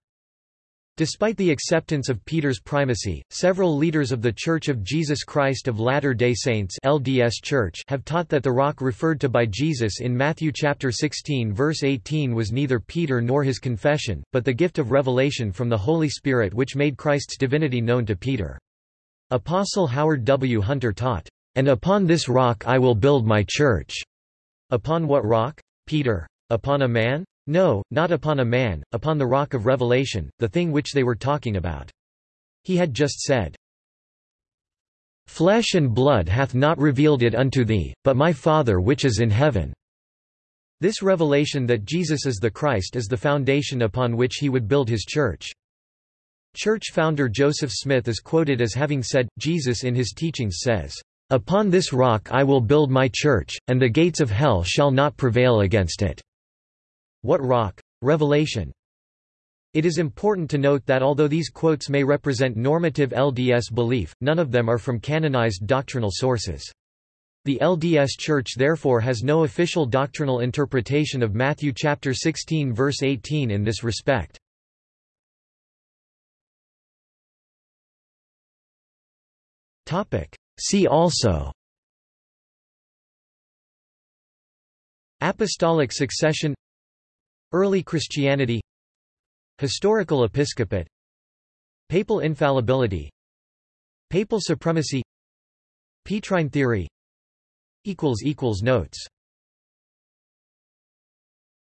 Despite the acceptance of Peter's primacy, several leaders of The Church of Jesus Christ of Latter-day Saints LDS Church have taught that the rock referred to by Jesus in Matthew chapter 16 verse 18 was neither Peter nor his confession, but the gift of revelation from the Holy Spirit which made Christ's divinity known to Peter. Apostle Howard W. Hunter taught, "...and upon this rock I will build my church." Upon what rock? Peter. Upon a man? No, not upon a man, upon the rock of revelation, the thing which they were talking about. He had just said, Flesh and blood hath not revealed it unto thee, but my Father which is in heaven. This revelation that Jesus is the Christ is the foundation upon which he would build his church. Church founder Joseph Smith is quoted as having said, Jesus in his teachings says, Upon this rock I will build my church, and the gates of hell shall not prevail against it. What rock? Revelation. It is important to note that although these quotes may represent normative LDS belief, none of them are from canonized doctrinal sources. The LDS Church therefore has no official doctrinal interpretation of Matthew chapter 16 verse 18 in this respect. See also Apostolic succession Early Christianity Historical episcopate Papal infallibility Papal supremacy Petrine theory Notes